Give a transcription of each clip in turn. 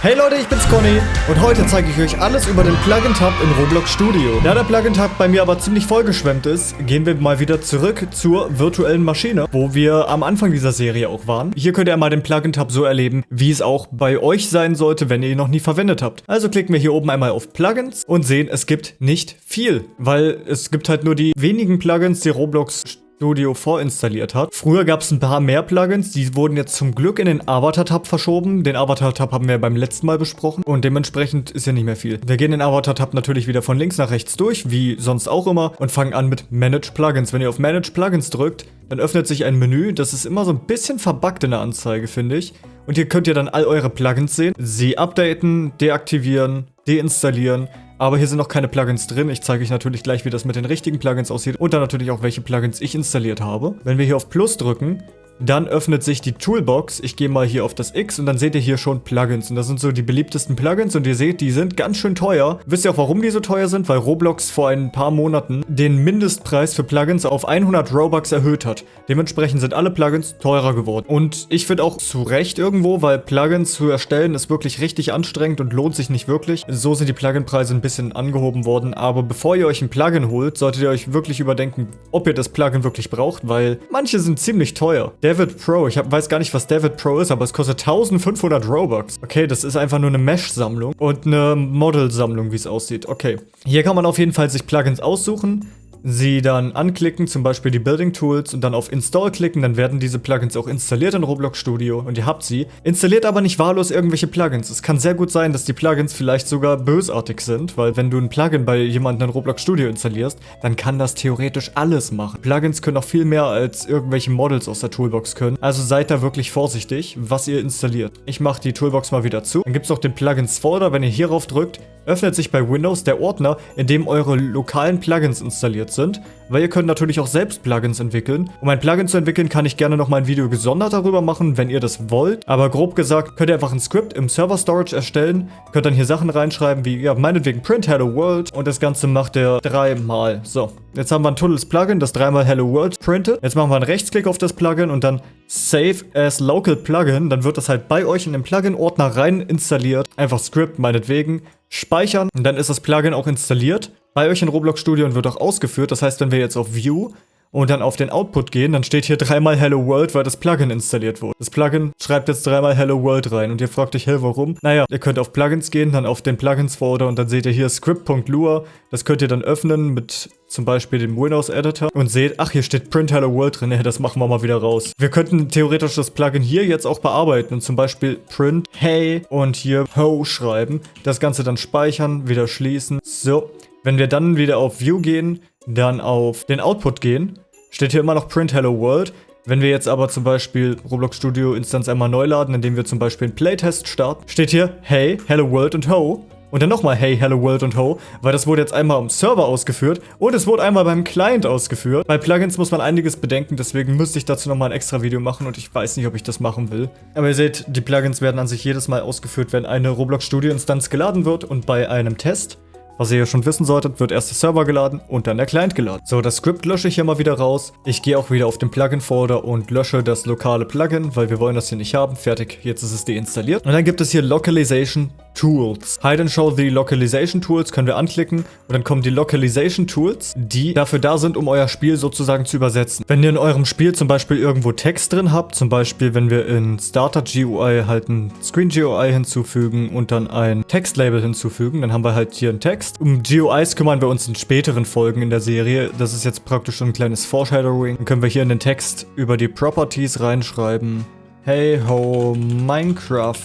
Hey Leute, ich bin's Conny und heute zeige ich euch alles über den Plugin-Tab in Roblox Studio. Da der Plugin-Tab bei mir aber ziemlich vollgeschwemmt ist, gehen wir mal wieder zurück zur virtuellen Maschine, wo wir am Anfang dieser Serie auch waren. Hier könnt ihr einmal den Plugin-Tab so erleben, wie es auch bei euch sein sollte, wenn ihr ihn noch nie verwendet habt. Also klicken wir hier oben einmal auf Plugins und sehen, es gibt nicht viel, weil es gibt halt nur die wenigen Plugins, die Roblox Studio vorinstalliert hat. Früher gab es ein paar mehr Plugins, die wurden jetzt zum Glück in den Avatar-Tab verschoben. Den Avatar-Tab haben wir beim letzten Mal besprochen und dementsprechend ist ja nicht mehr viel. Wir gehen den Avatar-Tab natürlich wieder von links nach rechts durch, wie sonst auch immer, und fangen an mit Manage Plugins. Wenn ihr auf Manage Plugins drückt, dann öffnet sich ein Menü, das ist immer so ein bisschen verbuggt in der Anzeige, finde ich. Und hier könnt ihr dann all eure Plugins sehen, sie updaten, deaktivieren, deinstallieren, aber hier sind noch keine Plugins drin. Ich zeige euch natürlich gleich, wie das mit den richtigen Plugins aussieht und dann natürlich auch, welche Plugins ich installiert habe. Wenn wir hier auf Plus drücken, dann öffnet sich die Toolbox. Ich gehe mal hier auf das X und dann seht ihr hier schon Plugins. Und das sind so die beliebtesten Plugins und ihr seht, die sind ganz schön teuer. Wisst ihr auch, warum die so teuer sind? Weil Roblox vor ein paar Monaten den Mindestpreis für Plugins auf 100 Robux erhöht hat. Dementsprechend sind alle Plugins teurer geworden. Und ich finde auch zu Recht irgendwo, weil Plugins zu erstellen ist wirklich richtig anstrengend und lohnt sich nicht wirklich. So sind die Plugin-Preise ein bisschen angehoben worden. Aber bevor ihr euch ein Plugin holt, solltet ihr euch wirklich überdenken, ob ihr das Plugin wirklich braucht, weil manche sind ziemlich teuer. Der David Pro. Ich hab, weiß gar nicht, was David Pro ist, aber es kostet 1500 Robux. Okay, das ist einfach nur eine Mesh-Sammlung und eine Model-Sammlung, wie es aussieht. Okay. Hier kann man auf jeden Fall sich Plugins aussuchen sie dann anklicken, zum Beispiel die Building Tools und dann auf Install klicken, dann werden diese Plugins auch installiert in Roblox Studio und ihr habt sie. Installiert aber nicht wahllos irgendwelche Plugins. Es kann sehr gut sein, dass die Plugins vielleicht sogar bösartig sind, weil wenn du ein Plugin bei jemandem in Roblox Studio installierst, dann kann das theoretisch alles machen. Plugins können auch viel mehr als irgendwelche Models aus der Toolbox können. Also seid da wirklich vorsichtig, was ihr installiert. Ich mache die Toolbox mal wieder zu. Dann gibt es noch den Plugins Folder. Wenn ihr hierauf drückt, öffnet sich bei Windows der Ordner, in dem eure lokalen Plugins installiert sind, weil ihr könnt natürlich auch selbst Plugins entwickeln. Um ein Plugin zu entwickeln, kann ich gerne noch mal ein Video gesondert darüber machen, wenn ihr das wollt. Aber grob gesagt, könnt ihr einfach ein Skript im Server Storage erstellen, könnt dann hier Sachen reinschreiben wie, ja, meinetwegen print Hello World und das Ganze macht ihr dreimal. So, jetzt haben wir ein tolles Plugin, das dreimal Hello World printet. Jetzt machen wir einen Rechtsklick auf das Plugin und dann Save as Local Plugin. Dann wird das halt bei euch in den Plugin-Ordner rein installiert. Einfach Skript, meinetwegen speichern und dann ist das Plugin auch installiert. Bei euch in Roblox Studio und wird auch ausgeführt. Das heißt, wenn wir jetzt auf View und dann auf den Output gehen, dann steht hier dreimal Hello World, weil das Plugin installiert wurde. Das Plugin schreibt jetzt dreimal Hello World rein und ihr fragt euch, hey, warum? Naja, ihr könnt auf Plugins gehen, dann auf den Plugins-Folder und dann seht ihr hier script.lua. Das könnt ihr dann öffnen mit zum Beispiel dem Windows Editor und seht, ach, hier steht Print Hello World drin, ja, das machen wir mal wieder raus. Wir könnten theoretisch das Plugin hier jetzt auch bearbeiten und zum Beispiel Print Hey und hier Ho schreiben. Das Ganze dann speichern, wieder schließen. So, wenn wir dann wieder auf View gehen, dann auf den Output gehen, steht hier immer noch Print Hello World. Wenn wir jetzt aber zum Beispiel Roblox Studio Instanz einmal neu laden, indem wir zum Beispiel einen Playtest starten, steht hier Hey, Hello World und Ho. Und dann nochmal Hey, Hello World und Ho, weil das wurde jetzt einmal am Server ausgeführt und es wurde einmal beim Client ausgeführt. Bei Plugins muss man einiges bedenken, deswegen müsste ich dazu nochmal ein extra Video machen und ich weiß nicht, ob ich das machen will. Aber ihr seht, die Plugins werden an sich jedes Mal ausgeführt, wenn eine Roblox Studio Instanz geladen wird und bei einem Test was ihr ja schon wissen solltet, wird erst der Server geladen und dann der Client geladen. So, das Skript lösche ich hier mal wieder raus. Ich gehe auch wieder auf den Plugin-Folder und lösche das lokale Plugin, weil wir wollen das hier nicht haben. Fertig, jetzt ist es deinstalliert. Und dann gibt es hier Localization Tools. Hide and Show the Localization Tools können wir anklicken und dann kommen die Localization Tools, die dafür da sind, um euer Spiel sozusagen zu übersetzen. Wenn ihr in eurem Spiel zum Beispiel irgendwo Text drin habt, zum Beispiel wenn wir in Starter GUI halt ein Screen GUI hinzufügen und dann ein Textlabel hinzufügen, dann haben wir halt hier einen Text. Um GUIs kümmern wir uns in späteren Folgen in der Serie. Das ist jetzt praktisch ein kleines Foreshadowing. Dann können wir hier in den Text über die Properties reinschreiben. Hey ho, Minecraft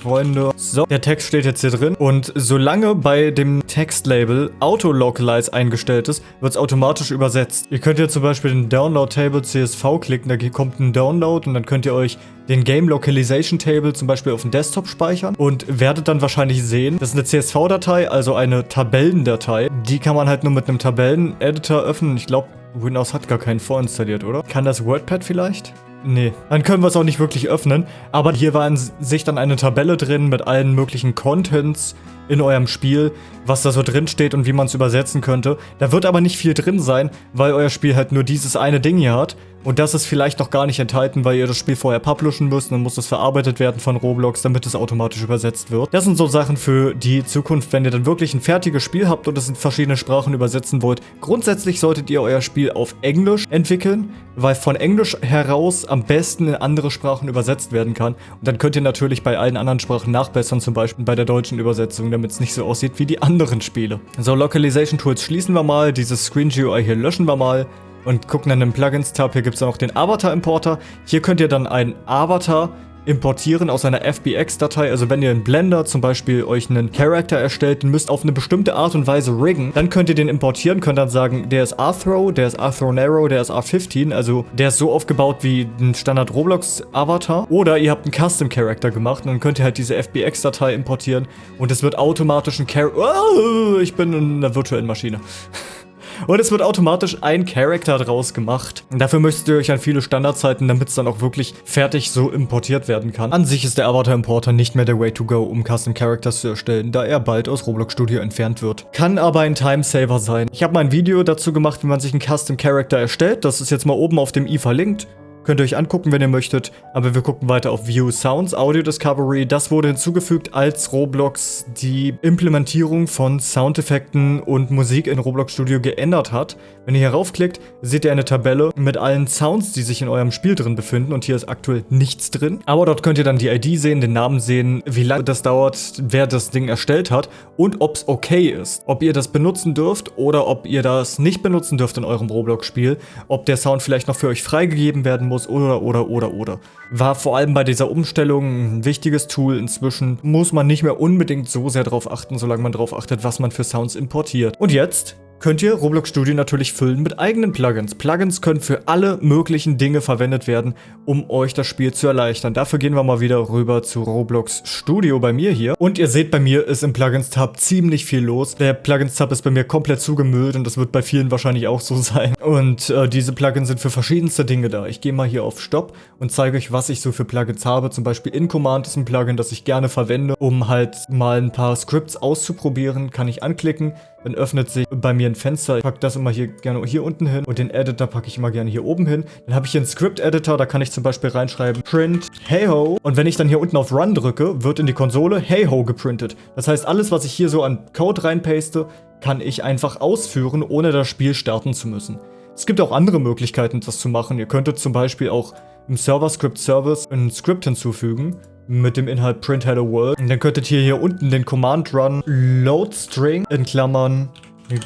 Freunde. So, der Text steht jetzt hier drin. Und solange bei dem Textlabel Auto-Localize eingestellt ist, wird es automatisch übersetzt. Ihr könnt hier zum Beispiel den Download-Table CSV klicken, da kommt ein Download und dann könnt ihr euch den Game Localization Table zum Beispiel auf dem Desktop speichern und werdet dann wahrscheinlich sehen, das ist eine CSV-Datei, also eine Tabellendatei. Die kann man halt nur mit einem Tabellen-Editor öffnen. Ich glaube, Windows hat gar keinen vorinstalliert, oder? Kann das WordPad vielleicht? Nee, dann können wir es auch nicht wirklich öffnen. Aber hier war in sich dann eine Tabelle drin mit allen möglichen Contents in eurem Spiel, was da so drin steht und wie man es übersetzen könnte. Da wird aber nicht viel drin sein, weil euer Spiel halt nur dieses eine Ding hier hat. Und das ist vielleicht noch gar nicht enthalten, weil ihr das Spiel vorher publishen müsst. Dann muss das verarbeitet werden von Roblox, damit es automatisch übersetzt wird. Das sind so Sachen für die Zukunft, wenn ihr dann wirklich ein fertiges Spiel habt und es in verschiedene Sprachen übersetzen wollt. Grundsätzlich solltet ihr euer Spiel auf Englisch entwickeln, weil von Englisch heraus am besten in andere Sprachen übersetzt werden kann. Und dann könnt ihr natürlich bei allen anderen Sprachen nachbessern, zum Beispiel bei der deutschen Übersetzung, damit es nicht so aussieht wie die anderen Spiele. So, Localization Tools schließen wir mal, dieses Screen GUI hier löschen wir mal und gucken dann im Plugins-Tab. Hier gibt es auch den Avatar-Importer. Hier könnt ihr dann einen Avatar importieren aus einer FBX-Datei. Also wenn ihr in Blender zum Beispiel euch einen Character erstellt, den müsst auf eine bestimmte Art und Weise riggen, dann könnt ihr den importieren, könnt dann sagen, der ist Arthro, der ist Arthro Narrow, der ist R15, also der ist so aufgebaut wie ein Standard Roblox-Avatar. Oder ihr habt einen Custom-Character gemacht und dann könnt ihr halt diese FBX-Datei importieren und es wird automatisch ein Character... Oh, ich bin in einer virtuellen Maschine. Und es wird automatisch ein Charakter draus gemacht. Dafür müsst ihr euch an viele Standards halten, damit es dann auch wirklich fertig so importiert werden kann. An sich ist der Avatar Importer nicht mehr der Way to go, um Custom Characters zu erstellen, da er bald aus Roblox Studio entfernt wird. Kann aber ein Timesaver sein. Ich habe mal ein Video dazu gemacht, wie man sich einen Custom Character erstellt. Das ist jetzt mal oben auf dem i verlinkt. Könnt ihr euch angucken, wenn ihr möchtet. Aber wir gucken weiter auf View Sounds, Audio Discovery. Das wurde hinzugefügt, als Roblox die Implementierung von Soundeffekten und Musik in Roblox Studio geändert hat. Wenn ihr hier raufklickt, seht ihr eine Tabelle mit allen Sounds, die sich in eurem Spiel drin befinden. Und hier ist aktuell nichts drin. Aber dort könnt ihr dann die ID sehen, den Namen sehen, wie lange das dauert, wer das Ding erstellt hat und ob es okay ist. Ob ihr das benutzen dürft oder ob ihr das nicht benutzen dürft in eurem Roblox-Spiel. Ob der Sound vielleicht noch für euch freigegeben werden muss oder, oder, oder, oder. War vor allem bei dieser Umstellung ein wichtiges Tool. Inzwischen muss man nicht mehr unbedingt so sehr darauf achten, solange man darauf achtet, was man für Sounds importiert. Und jetzt könnt ihr Roblox Studio natürlich füllen mit eigenen Plugins. Plugins können für alle möglichen Dinge verwendet werden, um euch das Spiel zu erleichtern. Dafür gehen wir mal wieder rüber zu Roblox Studio bei mir hier. Und ihr seht, bei mir ist im Plugins-Tab ziemlich viel los. Der Plugins-Tab ist bei mir komplett zugemüllt und das wird bei vielen wahrscheinlich auch so sein. Und äh, diese Plugins sind für verschiedenste Dinge da. Ich gehe mal hier auf Stopp und zeige euch, was ich so für Plugins habe. Zum Beispiel InCommand ist ein Plugin, das ich gerne verwende, um halt mal ein paar Scripts auszuprobieren. Kann ich anklicken, dann öffnet sich bei mir ein Fenster. Ich packe das immer hier gerne hier unten hin und den Editor packe ich immer gerne hier oben hin. Dann habe ich hier einen Script-Editor, da kann ich zum Beispiel reinschreiben print heyho und wenn ich dann hier unten auf Run drücke, wird in die Konsole heyho geprintet. Das heißt, alles, was ich hier so an Code reinpaste, kann ich einfach ausführen, ohne das Spiel starten zu müssen. Es gibt auch andere Möglichkeiten, das zu machen. Ihr könntet zum Beispiel auch im Server-Script-Service ein Skript hinzufügen mit dem Inhalt print hello world. Und dann könntet ihr hier unten den Command run load string in Klammern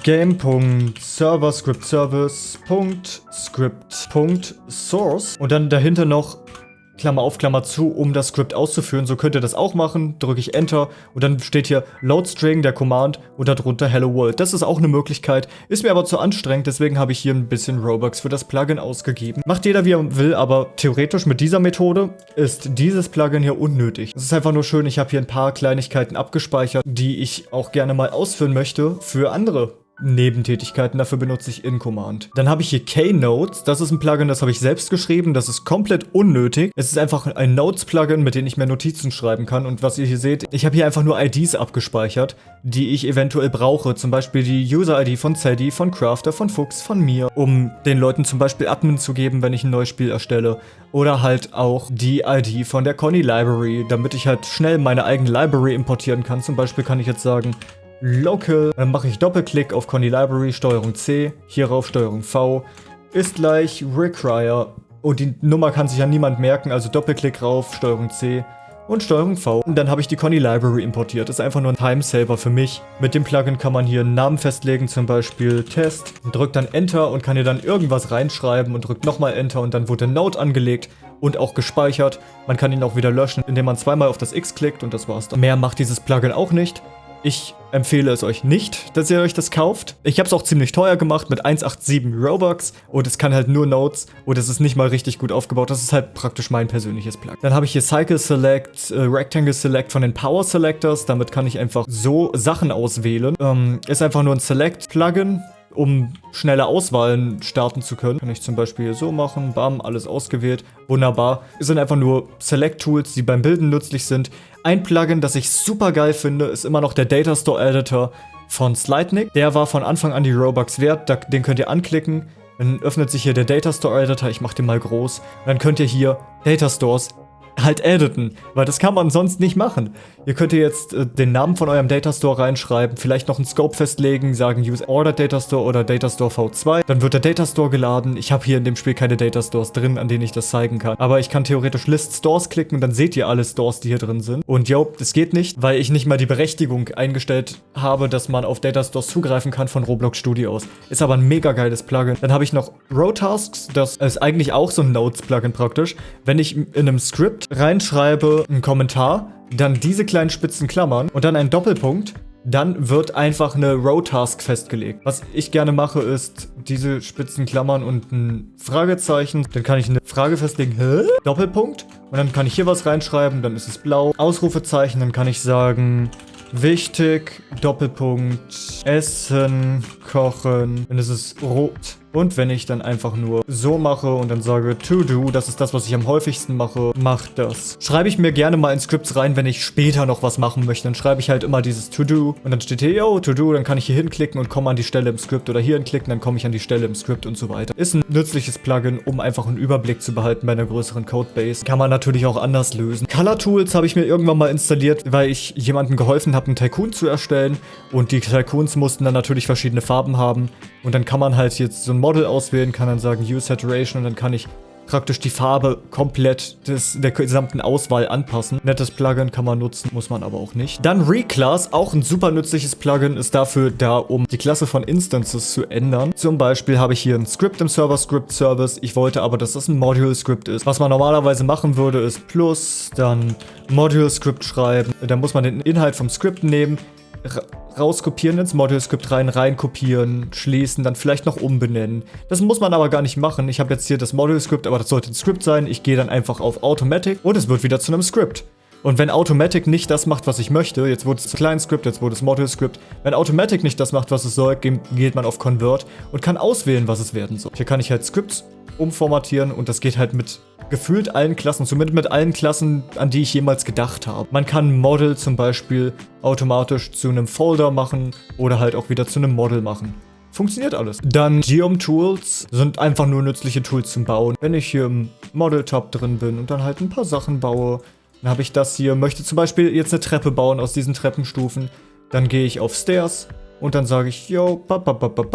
game.server-script-service.script.source und dann dahinter noch Klammer auf, Klammer zu, um das Skript auszuführen. So könnt ihr das auch machen. Drücke ich Enter und dann steht hier Loadstring, der Command und darunter Hello World. Das ist auch eine Möglichkeit, ist mir aber zu anstrengend, deswegen habe ich hier ein bisschen Robux für das Plugin ausgegeben. Macht jeder wie er will, aber theoretisch mit dieser Methode ist dieses Plugin hier unnötig. Es ist einfach nur schön, ich habe hier ein paar Kleinigkeiten abgespeichert, die ich auch gerne mal ausführen möchte für andere Nebentätigkeiten, dafür benutze ich InCommand. Dann habe ich hier Keynotes, das ist ein Plugin, das habe ich selbst geschrieben, das ist komplett unnötig. Es ist einfach ein Notes-Plugin, mit dem ich mir Notizen schreiben kann und was ihr hier seht, ich habe hier einfach nur IDs abgespeichert, die ich eventuell brauche, zum Beispiel die User-ID von Zeddy, von Crafter, von Fuchs, von mir, um den Leuten zum Beispiel Admin zu geben, wenn ich ein neues Spiel erstelle oder halt auch die ID von der Conny Library, damit ich halt schnell meine eigene Library importieren kann. Zum Beispiel kann ich jetzt sagen, Local. Dann mache ich Doppelklick auf Conny Library, Steuerung C, hierauf Steuerung V, ist gleich Require. Und die Nummer kann sich ja niemand merken, also Doppelklick rauf, Steuerung C und Steuerung V. Und dann habe ich die Conny Library importiert. Ist einfach nur ein Timesaver für mich. Mit dem Plugin kann man hier einen Namen festlegen, zum Beispiel Test. Drückt dann Enter und kann hier dann irgendwas reinschreiben und drückt nochmal Enter und dann wurde Note angelegt und auch gespeichert. Man kann ihn auch wieder löschen, indem man zweimal auf das X klickt und das war's dann. Mehr macht dieses Plugin auch nicht. Ich empfehle es euch nicht, dass ihr euch das kauft. Ich habe es auch ziemlich teuer gemacht mit 187 Robux und es kann halt nur Notes und es ist nicht mal richtig gut aufgebaut. Das ist halt praktisch mein persönliches Plugin. Dann habe ich hier Cycle Select, äh, Rectangle Select von den Power Selectors. Damit kann ich einfach so Sachen auswählen. Ähm, ist einfach nur ein Select-Plugin um schnelle Auswahlen starten zu können. Kann ich zum Beispiel so machen, bam, alles ausgewählt, wunderbar. Es sind einfach nur Select-Tools, die beim Bilden nützlich sind. Ein Plugin, das ich super geil finde, ist immer noch der Data Store Editor von Slidenik. Der war von Anfang an die Robux wert, den könnt ihr anklicken Dann öffnet sich hier der Data Store Editor, ich mache den mal groß. Dann könnt ihr hier Data Stores halt editen, weil das kann man sonst nicht machen. Ihr könnt jetzt äh, den Namen von eurem Datastore reinschreiben, vielleicht noch einen Scope festlegen, sagen Use Order Datastore oder Datastore V2. Dann wird der Datastore geladen. Ich habe hier in dem Spiel keine Datastores drin, an denen ich das zeigen kann. Aber ich kann theoretisch List Stores klicken und dann seht ihr alle Stores, die hier drin sind. Und yo, das geht nicht, weil ich nicht mal die Berechtigung eingestellt habe, dass man auf Datastores zugreifen kann von Roblox Studios. Ist aber ein mega geiles Plugin. Dann habe ich noch Rotasks, das ist eigentlich auch so ein Notes-Plugin praktisch. Wenn ich in einem Script reinschreibe, einen Kommentar, dann diese kleinen spitzen Klammern und dann ein Doppelpunkt, dann wird einfach eine Row-Task festgelegt. Was ich gerne mache, ist diese spitzen Klammern und ein Fragezeichen. Dann kann ich eine Frage festlegen, hä? Doppelpunkt. Und dann kann ich hier was reinschreiben, dann ist es blau. Ausrufezeichen, dann kann ich sagen, wichtig, Doppelpunkt, Essen, Kochen. Dann ist es rot. Und wenn ich dann einfach nur so mache und dann sage to do, das ist das, was ich am häufigsten mache, macht das. Schreibe ich mir gerne mal in Scripts rein, wenn ich später noch was machen möchte. Dann schreibe ich halt immer dieses to do und dann steht hier, yo, to do, dann kann ich hier hinklicken und komme an die Stelle im Script oder hier hinklicken, dann komme ich an die Stelle im Script und so weiter. Ist ein nützliches Plugin, um einfach einen Überblick zu behalten bei einer größeren Codebase. Kann man natürlich auch anders lösen. Color Tools habe ich mir irgendwann mal installiert, weil ich jemandem geholfen habe, einen Tycoon zu erstellen und die Tycoons mussten dann natürlich verschiedene Farben haben und dann kann man halt jetzt so ein Model auswählen, kann dann sagen Use Saturation und dann kann ich praktisch die Farbe komplett des, der gesamten Auswahl anpassen. Nettes Plugin kann man nutzen, muss man aber auch nicht. Dann Reclass, auch ein super nützliches Plugin, ist dafür da, um die Klasse von Instances zu ändern. Zum Beispiel habe ich hier ein Script im Server Script Service. Ich wollte aber, dass das ein Module Script ist. Was man normalerweise machen würde, ist plus, dann Module Script schreiben. Dann muss man den Inhalt vom Script nehmen, rauskopieren ins Model-Script rein, reinkopieren, schließen, dann vielleicht noch umbenennen. Das muss man aber gar nicht machen. Ich habe jetzt hier das Model-Script, aber das sollte ein Script sein. Ich gehe dann einfach auf Automatic und es wird wieder zu einem Script. Und wenn Automatic nicht das macht, was ich möchte, jetzt wurde es Client Script, jetzt wurde es Model Script, wenn Automatic nicht das macht, was es soll, geht man auf Convert und kann auswählen, was es werden soll. Hier kann ich halt Scripts umformatieren und das geht halt mit gefühlt allen Klassen, zumindest mit allen Klassen, an die ich jemals gedacht habe. Man kann Model zum Beispiel automatisch zu einem Folder machen oder halt auch wieder zu einem Model machen. Funktioniert alles. Dann Geom Tools sind einfach nur nützliche Tools zum Bauen. Wenn ich hier im Model-Tab drin bin und dann halt ein paar Sachen baue, dann habe ich das hier, möchte zum Beispiel jetzt eine Treppe bauen aus diesen Treppenstufen. Dann gehe ich auf Stairs und dann sage ich, yo,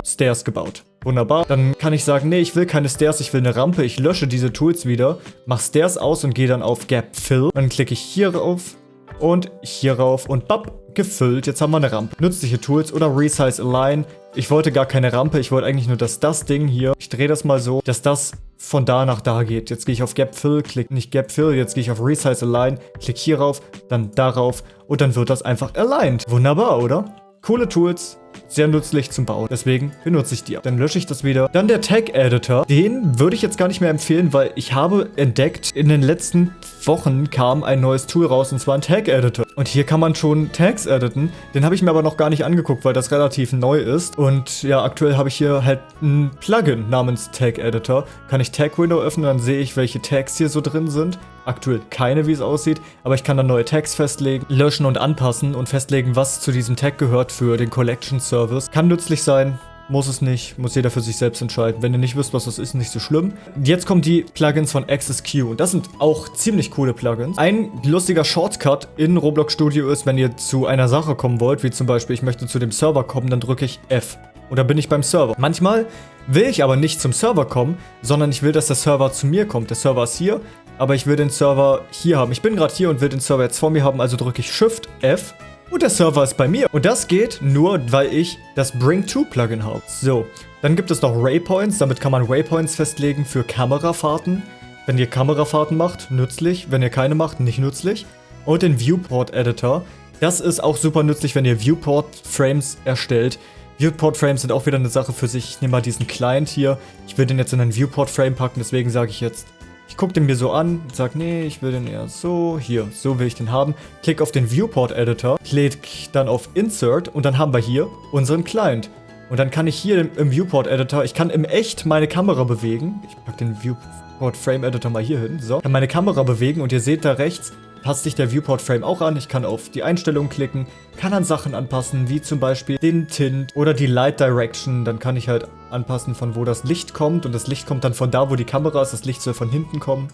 Stairs gebaut. Wunderbar. Dann kann ich sagen, nee, ich will keine Stairs, ich will eine Rampe. Ich lösche diese Tools wieder, mache Stairs aus und gehe dann auf Gap Fill. Dann klicke ich hier rauf und hier rauf und bap, gefüllt. Jetzt haben wir eine Rampe. Nützliche Tools oder Resize Align. Ich wollte gar keine Rampe, ich wollte eigentlich nur, dass das Ding hier, ich drehe das mal so, dass das von da nach da geht. Jetzt gehe ich auf Gap Fill, klick nicht Gap Fill, jetzt gehe ich auf Resize Align, klick hier rauf, dann darauf und dann wird das einfach aligned. Wunderbar, oder? Coole Tools, sehr nützlich zum Bauen. Deswegen benutze ich die. Dann lösche ich das wieder. Dann der Tag Editor. Den würde ich jetzt gar nicht mehr empfehlen, weil ich habe entdeckt, in den letzten Wochen kam ein neues Tool raus und zwar ein Tag Editor. Und hier kann man schon Tags editen. Den habe ich mir aber noch gar nicht angeguckt, weil das relativ neu ist. Und ja, aktuell habe ich hier halt ein Plugin namens Tag Editor. Kann ich Tag Window öffnen, dann sehe ich, welche Tags hier so drin sind. Aktuell keine, wie es aussieht, aber ich kann dann neue Tags festlegen, löschen und anpassen und festlegen, was zu diesem Tag gehört für den Collection Service. Kann nützlich sein, muss es nicht, muss jeder für sich selbst entscheiden. Wenn ihr nicht wisst, was das ist, nicht so schlimm. Jetzt kommen die Plugins von AccessQ und das sind auch ziemlich coole Plugins. Ein lustiger Shortcut in Roblox Studio ist, wenn ihr zu einer Sache kommen wollt, wie zum Beispiel, ich möchte zu dem Server kommen, dann drücke ich F. Und dann bin ich beim Server. Manchmal will ich aber nicht zum Server kommen, sondern ich will, dass der Server zu mir kommt. Der Server ist hier, aber ich will den Server hier haben. Ich bin gerade hier und will den Server jetzt vor mir haben, also drücke ich Shift F und der Server ist bei mir. Und das geht nur, weil ich das Bring-To-Plugin habe. So, dann gibt es noch Waypoints. Damit kann man Waypoints festlegen für Kamerafahrten. Wenn ihr Kamerafahrten macht, nützlich. Wenn ihr keine macht, nicht nützlich. Und den Viewport-Editor. Das ist auch super nützlich, wenn ihr Viewport-Frames erstellt. Viewport-Frames sind auch wieder eine Sache für sich. Ich nehme mal diesen Client hier. Ich will den jetzt in einen Viewport-Frame packen, deswegen sage ich jetzt ich gucke den mir so an, sage, nee, ich will den eher so, hier, so will ich den haben. Klick auf den Viewport Editor, klick dann auf Insert und dann haben wir hier unseren Client. Und dann kann ich hier im, im Viewport Editor, ich kann im Echt meine Kamera bewegen. Ich packe den Viewport Frame Editor mal hier hin, so. Kann meine Kamera bewegen und ihr seht da rechts, passt sich der Viewport Frame auch an. Ich kann auf die Einstellungen klicken, kann an Sachen anpassen, wie zum Beispiel den Tint oder die Light Direction. Dann kann ich halt anpassen, von wo das Licht kommt. Und das Licht kommt dann von da, wo die Kamera ist. Das Licht soll von hinten kommen.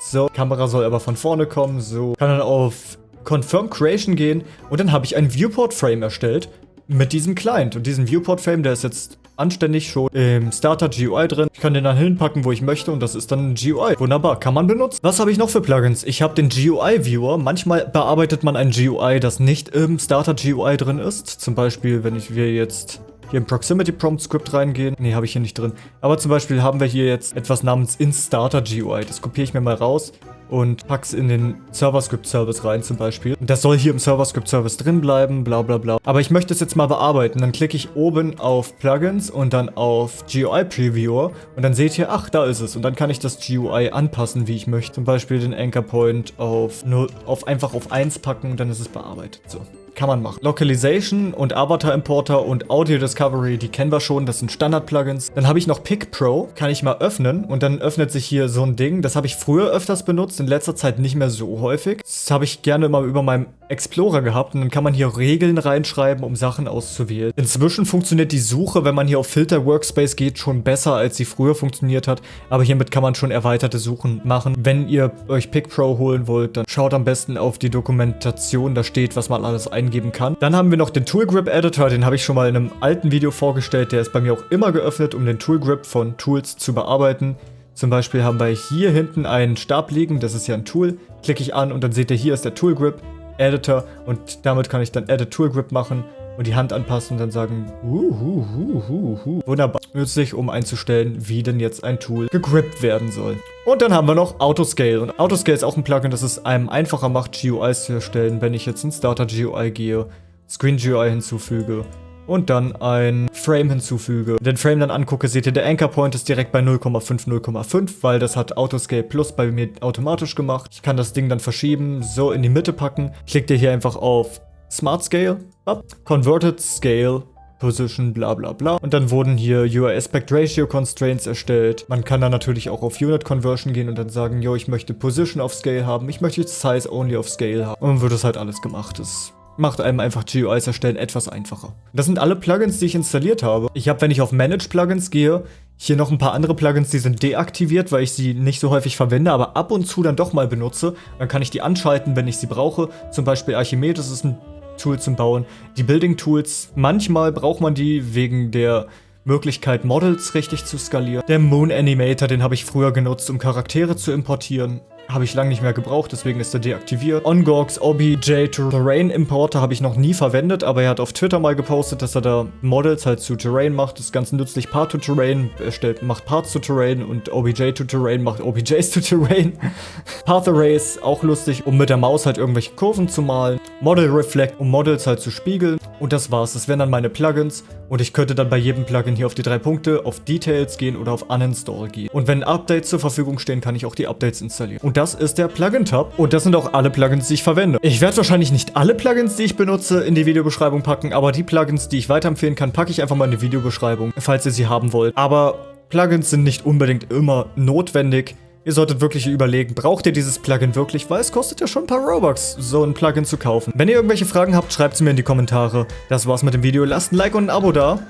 So, Kamera soll aber von vorne kommen. So, kann dann auf Confirm Creation gehen und dann habe ich ein Viewport Frame erstellt mit diesem Client. Und diesen Viewport Frame, der ist jetzt anständig schon im Starter GUI drin. Ich kann den dann hinpacken, wo ich möchte und das ist dann ein GUI. Wunderbar, kann man benutzen. Was habe ich noch für Plugins? Ich habe den GUI Viewer. Manchmal bearbeitet man ein GUI, das nicht im Starter GUI drin ist. Zum Beispiel, wenn ich wir jetzt hier im Proximity Prompt Script reingehen. Nee, habe ich hier nicht drin. Aber zum Beispiel haben wir hier jetzt etwas namens InStarter GUI. Das kopiere ich mir mal raus und pack's in den Server-Script-Service rein zum Beispiel. Das soll hier im Server-Script-Service drin bleiben, bla bla bla. Aber ich möchte es jetzt mal bearbeiten. Dann klicke ich oben auf Plugins und dann auf GUI Previewer und dann seht ihr, ach, da ist es. Und dann kann ich das GUI anpassen, wie ich möchte. Zum Beispiel den Anchor Point auf, 0, auf einfach auf 1 packen, dann ist es bearbeitet. So kann man machen. Localization und Avatar Importer und Audio Discovery, die kennen wir schon, das sind Standard-Plugins. Dann habe ich noch Pick Pro, kann ich mal öffnen und dann öffnet sich hier so ein Ding. Das habe ich früher öfters benutzt, in letzter Zeit nicht mehr so häufig. Das habe ich gerne immer über meinem Explorer gehabt und dann kann man hier Regeln reinschreiben, um Sachen auszuwählen. Inzwischen funktioniert die Suche, wenn man hier auf Filter Workspace geht, schon besser, als sie früher funktioniert hat. Aber hiermit kann man schon erweiterte Suchen machen. Wenn ihr euch Pick Pro holen wollt, dann schaut am besten auf die Dokumentation, da steht, was man alles eingeben eingeben kann. Dann haben wir noch den Tool Grip Editor, den habe ich schon mal in einem alten Video vorgestellt. Der ist bei mir auch immer geöffnet, um den Tool Grip von Tools zu bearbeiten. Zum Beispiel haben wir hier hinten einen Stab liegen, das ist ja ein Tool. Klicke ich an und dann seht ihr, hier ist der Tool Grip Editor und damit kann ich dann Edit Tool Grip machen und die Hand anpassen und dann sagen, uhuhuhuhu. Wunderbar. Nützlich, um einzustellen, wie denn jetzt ein Tool gegrippt werden soll. Und dann haben wir noch Autoscale. Und Autoscale ist auch ein Plugin, das es einem einfacher macht, GUIs zu erstellen, wenn ich jetzt in Starter GUI gehe, Screen GUI hinzufüge und dann ein Frame hinzufüge. Den Frame dann angucke, seht ihr, der Anchor Point ist direkt bei 0,5, 0,5, weil das hat Autoscale Plus bei mir automatisch gemacht. Ich kann das Ding dann verschieben, so in die Mitte packen. Klickt ihr hier einfach auf Smart Scale, up, Converted Scale, Position, bla bla bla. Und dann wurden hier UI Aspect Ratio Constraints erstellt. Man kann dann natürlich auch auf Unit Conversion gehen und dann sagen, yo, ich möchte Position auf Scale haben, ich möchte Size Only auf Scale haben. Und dann wird das halt alles gemacht. Das macht einem einfach GUIs erstellen etwas einfacher. Das sind alle Plugins, die ich installiert habe. Ich habe, wenn ich auf Manage Plugins gehe, hier noch ein paar andere Plugins, die sind deaktiviert, weil ich sie nicht so häufig verwende, aber ab und zu dann doch mal benutze. Dann kann ich die anschalten, wenn ich sie brauche. Zum Beispiel Archimedes ist ein Tool zum Bauen. Die Building Tools, manchmal braucht man die wegen der Möglichkeit, Models richtig zu skalieren. Der Moon Animator, den habe ich früher genutzt, um Charaktere zu importieren. Habe ich lange nicht mehr gebraucht, deswegen ist er deaktiviert. OnGorgs OBJ Terrain Importer habe ich noch nie verwendet, aber er hat auf Twitter mal gepostet, dass er da Models halt zu Terrain macht. Das ist ganz nützlich. Part to Terrain erstellt, macht Parts to Terrain und OBJ to Terrain macht OBJs to Terrain. Path Arrays, auch lustig, um mit der Maus halt irgendwelche Kurven zu malen. Model Reflect, um Models halt zu spiegeln. Und das war's. Das wären dann meine Plugins. Und ich könnte dann bei jedem Plugin hier auf die drei Punkte, auf Details gehen oder auf Uninstall gehen. Und wenn Updates zur Verfügung stehen, kann ich auch die Updates installieren. Und das ist der Plugin-Tab. Und das sind auch alle Plugins, die ich verwende. Ich werde wahrscheinlich nicht alle Plugins, die ich benutze, in die Videobeschreibung packen, aber die Plugins, die ich weiterempfehlen kann, packe ich einfach mal in die Videobeschreibung, falls ihr sie haben wollt. Aber Plugins sind nicht unbedingt immer notwendig. Ihr solltet wirklich überlegen, braucht ihr dieses Plugin wirklich, weil es kostet ja schon ein paar Robux, so ein Plugin zu kaufen. Wenn ihr irgendwelche Fragen habt, schreibt sie mir in die Kommentare. Das war's mit dem Video. Lasst ein Like und ein Abo da.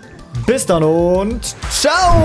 Bis dann und ciao!